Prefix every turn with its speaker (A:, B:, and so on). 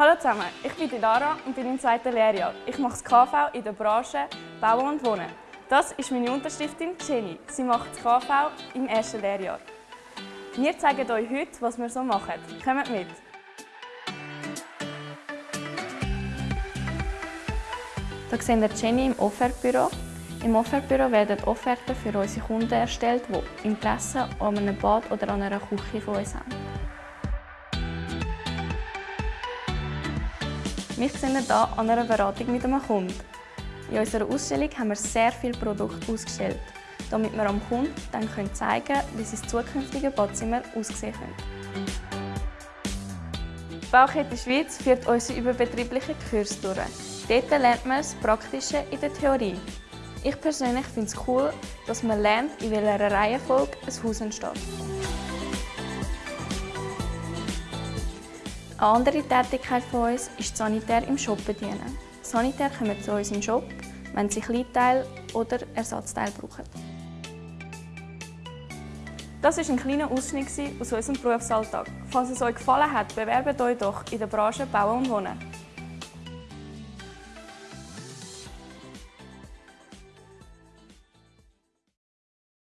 A: Hallo zusammen, ich bin die Lara und bin im zweiten Lehrjahr. Ich mache das KV in der Branche Bauen und Wohnen. Das ist meine Unterstiftin Jenny. Sie macht das KV im ersten Lehrjahr. Wir zeigen euch heute, was wir so machen. Kommt mit! Hier sehen wir Jenny im Offertbüro. Im Offertbüro werden Offerten für unsere Kunden erstellt, die Interesse an einem Bad oder an einer Küche von uns haben. Wir sind hier an einer Beratung mit einem Kunden. In unserer Ausstellung haben wir sehr viele Produkte ausgestellt, damit wir am Kunden dann zeigen können, wie sein zukünftige Badzimmer aussehen könnte. Die Baukette Schweiz führt unsere überbetrieblichen Kurs durch. Dort lernt man das Praktische in der Theorie. Ich persönlich finde es cool, dass man lernt, in welcher Reihenfolge ein Haus entsteht. Eine andere Tätigkeit von uns ist Sanitär im Shop bedienen. Sanitär kommen zu uns im Shop, wenn sie Kleinteile oder Ersatzteile brauchen. Das war ein kleiner Ausschnitt aus unserem Berufsalltag. Falls es euch gefallen hat, bewerbt euch doch in der Branche Bauen und Wohnen.